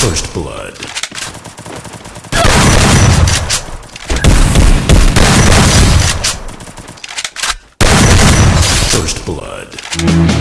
First blood. First blood.